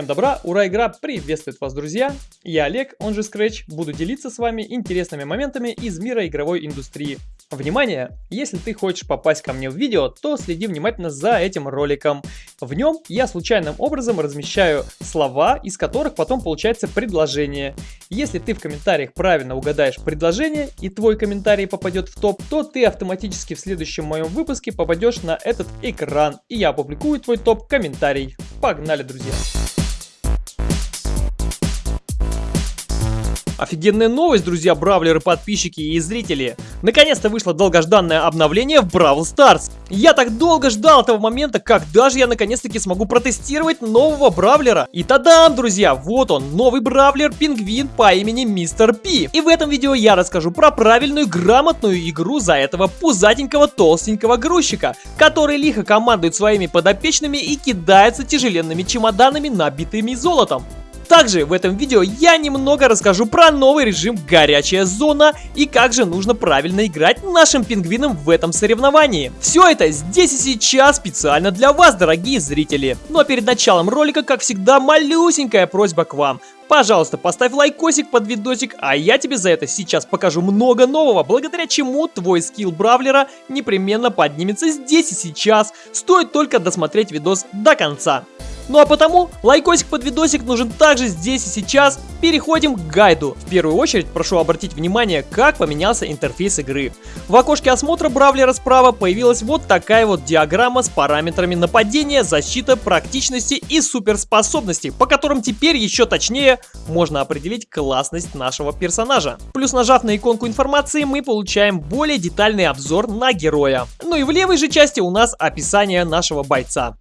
Всем добра, ура, игра приветствует вас, друзья! Я Олег, он же Scratch, буду делиться с вами интересными моментами из мира игровой индустрии. Внимание! Если ты хочешь попасть ко мне в видео, то следи внимательно за этим роликом. В нем я случайным образом размещаю слова, из которых потом получается предложение. Если ты в комментариях правильно угадаешь предложение и твой комментарий попадет в топ, то ты автоматически в следующем моем выпуске попадешь на этот экран, и я опубликую твой топ-комментарий. Погнали, друзья! Офигенная новость, друзья, бравлеры, подписчики и зрители. Наконец-то вышло долгожданное обновление в Бравл Старс. Я так долго ждал этого момента, когда же я наконец-таки смогу протестировать нового бравлера. И тадам, друзья, вот он, новый бравлер Пингвин по имени Мистер Пи. И в этом видео я расскажу про правильную, грамотную игру за этого пузатенького, толстенького грузчика, который лихо командует своими подопечными и кидается тяжеленными чемоданами, набитыми золотом. Также в этом видео я немного расскажу про новый режим «Горячая зона» и как же нужно правильно играть нашим пингвинам в этом соревновании. Все это здесь и сейчас специально для вас, дорогие зрители. Ну а перед началом ролика, как всегда, малюсенькая просьба к вам. Пожалуйста, поставь лайкосик под видосик, а я тебе за это сейчас покажу много нового, благодаря чему твой скилл бравлера непременно поднимется здесь и сейчас. Стоит только досмотреть видос до конца. Ну а потому лайкосик под видосик нужен также здесь и сейчас. Переходим к гайду. В первую очередь прошу обратить внимание, как поменялся интерфейс игры. В окошке осмотра бравлера справа появилась вот такая вот диаграмма с параметрами нападения, защиты, практичности и суперспособности, по которым теперь еще точнее можно определить классность нашего персонажа. Плюс нажав на иконку информации мы получаем более детальный обзор на героя. Ну и в левой же части у нас описание нашего бойца.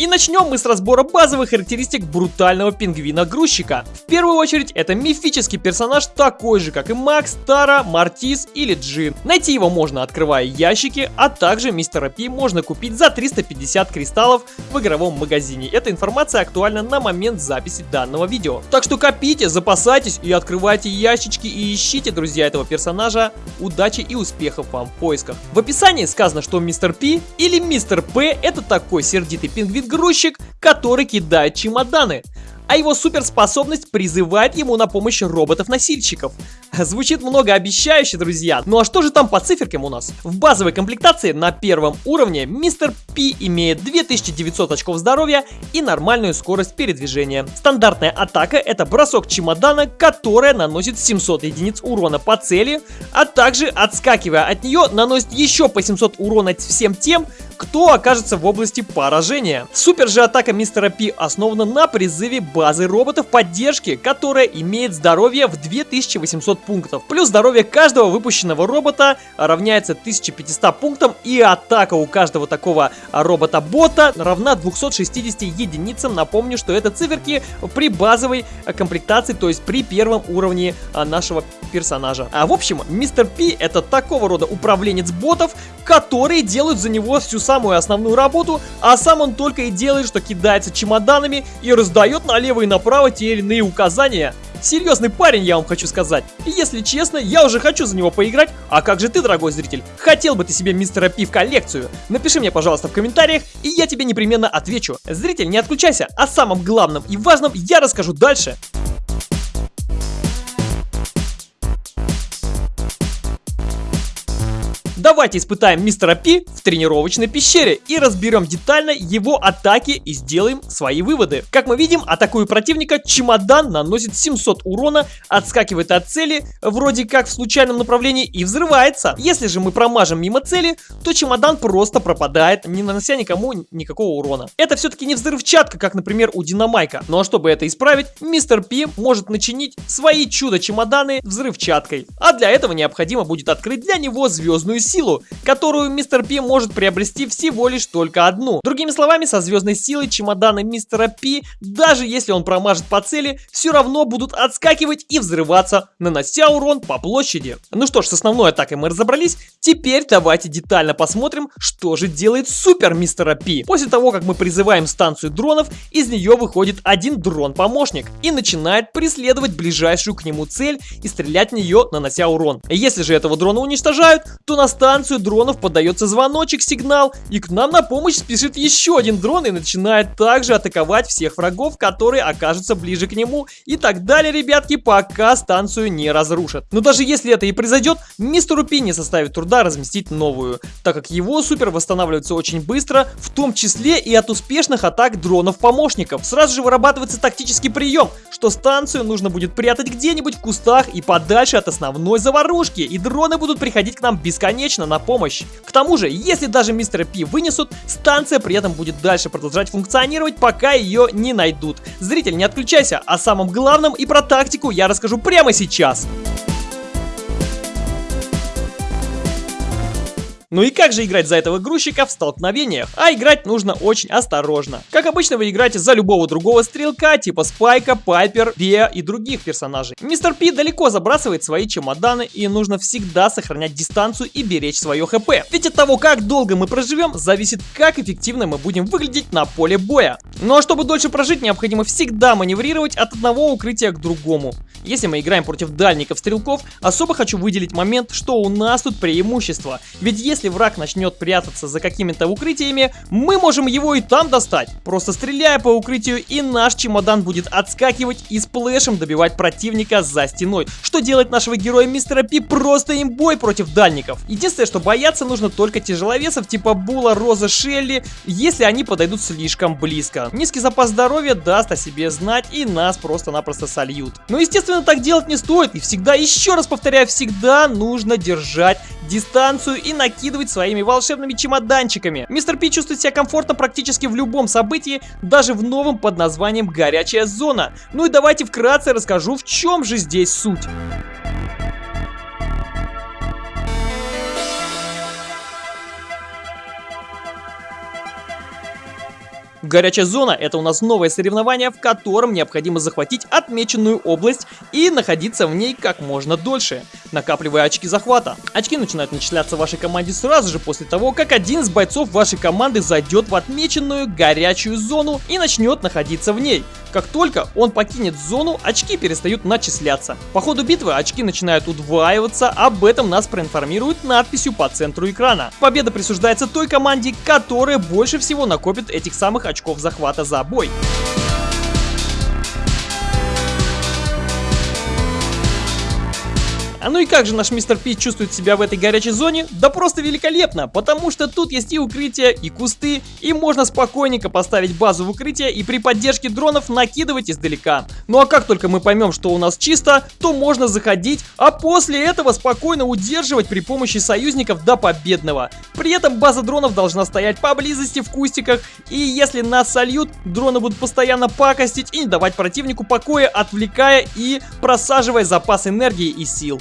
И начнем мы с разбора базовых характеристик брутального пингвина-грузчика. В первую очередь, это мифический персонаж, такой же, как и Макс, Тара, Мартис или Джин. Найти его можно, открывая ящики, а также мистера Пи можно купить за 350 кристаллов в игровом магазине. Эта информация актуальна на момент записи данного видео. Так что копите, запасайтесь и открывайте ящички и ищите, друзья, этого персонажа. Удачи и успехов вам в поисках. В описании сказано, что мистер Пи или мистер П это такой сердитый пингвин грузчик, который кидает чемоданы а его суперспособность призывает ему на помощь роботов-носильщиков. Звучит многообещающе, друзья. Ну а что же там по циферкам у нас? В базовой комплектации на первом уровне мистер Пи имеет 2900 очков здоровья и нормальную скорость передвижения. Стандартная атака это бросок чемодана, которая наносит 700 единиц урона по цели, а также отскакивая от нее наносит еще по 700 урона всем тем, кто окажется в области поражения. Супер же атака мистера Пи основана на призыве базы роботов поддержки, которая имеет здоровье в 2800 пунктов. Плюс здоровье каждого выпущенного робота равняется 1500 пунктам и атака у каждого такого робота-бота равна 260 единицам. Напомню, что это циферки при базовой комплектации, то есть при первом уровне а, нашего персонажа. А в общем, мистер Пи это такого рода управленец ботов, которые делают за него всю самую основную работу, а сам он только и делает, что кидается чемоданами и раздает налево и направо те или иные указания. Серьезный парень, я вам хочу сказать. И если честно, я уже хочу за него поиграть. А как же ты, дорогой зритель? Хотел бы ты себе мистера Пи в коллекцию? Напиши мне, пожалуйста, в комментариях, и я тебе непременно отвечу. Зритель, не отключайся. О самом главном и важном я расскажу дальше. Давайте испытаем мистера Пи в тренировочной пещере и разберем детально его атаки и сделаем свои выводы. Как мы видим, атакуя противника, чемодан наносит 700 урона, отскакивает от цели, вроде как в случайном направлении и взрывается. Если же мы промажем мимо цели, то чемодан просто пропадает, не нанося никому никакого урона. Это все-таки не взрывчатка, как, например, у Динамайка. А чтобы это исправить, мистер Пи может начинить свои чудо-чемоданы взрывчаткой. А для этого необходимо будет открыть для него звездную силу, которую мистер Пи может приобрести всего лишь только одну. Другими словами, со звездной силой чемоданы мистера Пи, даже если он промажет по цели, все равно будут отскакивать и взрываться, нанося урон по площади. Ну что ж, с основной атакой мы разобрались, теперь давайте детально посмотрим, что же делает супер мистера Пи. После того, как мы призываем станцию дронов, из нее выходит один дрон-помощник и начинает преследовать ближайшую к нему цель и стрелять в нее, нанося урон. Если же этого дрона уничтожают, то на станцию дронов подается звоночек, сигнал, и к нам на помощь спешит еще один дрон и начинает также атаковать всех врагов, которые окажутся ближе к нему и так далее, ребятки, пока станцию не разрушат. Но даже если это и произойдет, мистеру Пи не составит труда разместить новую, так как его супер восстанавливается очень быстро, в том числе и от успешных атак дронов-помощников. Сразу же вырабатывается тактический прием, что станцию нужно будет прятать где-нибудь в кустах и подальше от основной заварушки, и дроны будут приходить к нам бесконечно на помощь. К тому же, если даже мистера Пи вынесут, станция при этом будет дальше продолжать функционировать, пока ее не найдут. Зритель, не отключайся, о самом главном и про тактику я расскажу прямо сейчас. Ну и как же играть за этого грузчика в столкновениях? А играть нужно очень осторожно. Как обычно вы играете за любого другого стрелка, типа Спайка, Пайпер, Беа и других персонажей. Мистер Пи далеко забрасывает свои чемоданы и нужно всегда сохранять дистанцию и беречь свое хп. Ведь от того, как долго мы проживем, зависит, как эффективно мы будем выглядеть на поле боя. Ну а чтобы дольше прожить, необходимо всегда маневрировать от одного укрытия к другому. Если мы играем против дальников-стрелков, особо хочу выделить момент, что у нас тут преимущество. Ведь если враг начнет прятаться за какими-то укрытиями, мы можем его и там достать. Просто стреляя по укрытию, и наш чемодан будет отскакивать и сплэшем добивать противника за стеной. Что делает нашего героя Мистера Пи просто имбой против дальников. Единственное, что бояться нужно только тяжеловесов типа Була, Роза, Шелли, если они подойдут слишком близко. Низкий запас здоровья даст о себе знать и нас просто-напросто сольют. Но естественно Естественно, так делать не стоит. И всегда, еще раз повторяю, всегда нужно держать дистанцию и накидывать своими волшебными чемоданчиками. Мистер Пи чувствует себя комфортно практически в любом событии, даже в новом под названием «Горячая зона». Ну и давайте вкратце расскажу, в чем же здесь суть. Горячая зона это у нас новое соревнование, в котором необходимо захватить отмеченную область и находиться в ней как можно дольше, накапливая очки захвата. Очки начинают начисляться вашей команде сразу же после того, как один из бойцов вашей команды зайдет в отмеченную горячую зону и начнет находиться в ней. Как только он покинет зону, очки перестают начисляться. По ходу битвы очки начинают удваиваться, об этом нас проинформируют надписью по центру экрана. Победа присуждается той команде, которая больше всего накопит этих самых очков захвата за бой. А ну и как же наш мистер Пи чувствует себя в этой горячей зоне? Да просто великолепно, потому что тут есть и укрытия, и кусты, и можно спокойненько поставить базу в укрытие и при поддержке дронов накидывать издалека. Ну а как только мы поймем, что у нас чисто, то можно заходить, а после этого спокойно удерживать при помощи союзников до победного. При этом база дронов должна стоять поблизости в кустиках, и если нас сольют, дроны будут постоянно пакостить и не давать противнику покоя, отвлекая и просаживая запас энергии и сил.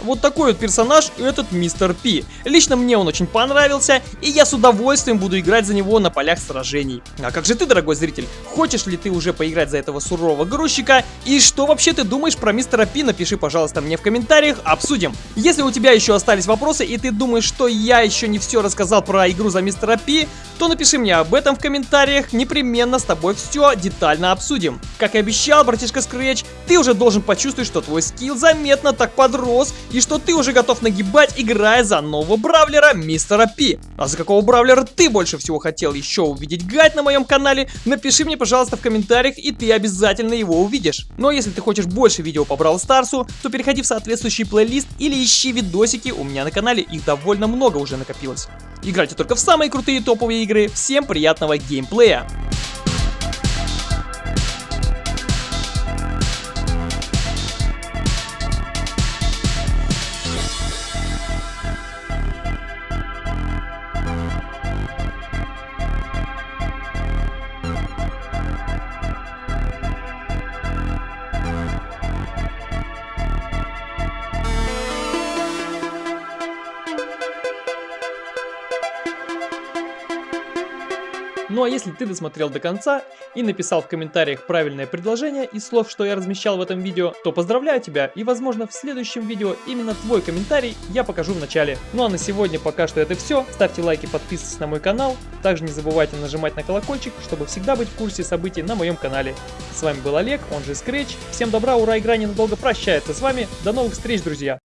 Вот такой вот персонаж этот мистер Пи. Лично мне он очень понравился, и я с удовольствием буду играть за него на полях сражений. А как же ты, дорогой зритель? Хочешь ли ты уже поиграть за этого сурового грузчика? И что вообще ты думаешь про мистера Пи? Напиши, пожалуйста, мне в комментариях, обсудим. Если у тебя еще остались вопросы, и ты думаешь, что я еще не все рассказал про игру за мистера Пи, то напиши мне об этом в комментариях, непременно с тобой все детально обсудим. Как и обещал, братишка Scratch, ты уже должен почувствовать, что твой скилл заметно так подрос, и что ты уже готов нагибать, играя за нового бравлера Мистера Пи. А за какого бравлера ты больше всего хотел еще увидеть гайд на моем канале, напиши мне, пожалуйста, в комментариях, и ты обязательно его увидишь. Но ну, а если ты хочешь больше видео по Бравл Старсу, то переходи в соответствующий плейлист или ищи видосики у меня на канале, их довольно много уже накопилось. Играйте только в самые крутые топовые игры, всем приятного геймплея! Если ты досмотрел до конца и написал в комментариях правильное предложение из слов, что я размещал в этом видео, то поздравляю тебя и возможно в следующем видео именно твой комментарий я покажу в начале. Ну а на сегодня пока что это все. Ставьте лайки, подписывайтесь на мой канал. Также не забывайте нажимать на колокольчик, чтобы всегда быть в курсе событий на моем канале. С вами был Олег, он же Scratch. Всем добра, ура, игра ненадолго прощается с вами. До новых встреч, друзья!